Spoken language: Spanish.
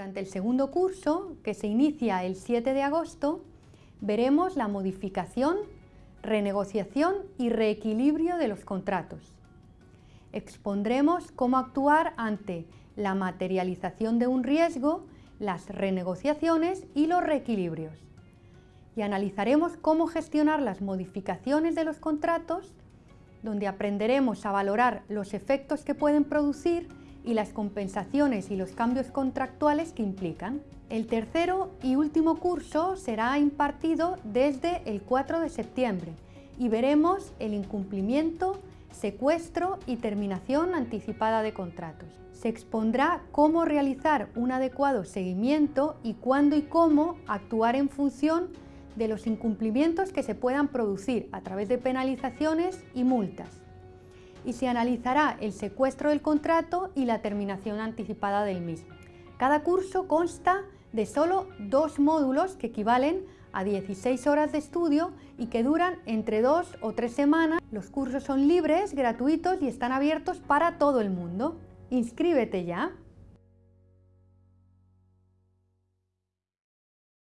Durante el segundo curso, que se inicia el 7 de agosto, veremos la modificación, renegociación y reequilibrio de los contratos. Expondremos cómo actuar ante la materialización de un riesgo, las renegociaciones y los reequilibrios. Y analizaremos cómo gestionar las modificaciones de los contratos, donde aprenderemos a valorar los efectos que pueden producir y las compensaciones y los cambios contractuales que implican. El tercero y último curso será impartido desde el 4 de septiembre y veremos el incumplimiento, secuestro y terminación anticipada de contratos. Se expondrá cómo realizar un adecuado seguimiento y cuándo y cómo actuar en función de los incumplimientos que se puedan producir a través de penalizaciones y multas y se analizará el secuestro del contrato y la terminación anticipada del mismo. Cada curso consta de solo dos módulos que equivalen a 16 horas de estudio y que duran entre dos o tres semanas. Los cursos son libres, gratuitos y están abiertos para todo el mundo. ¡Inscríbete ya!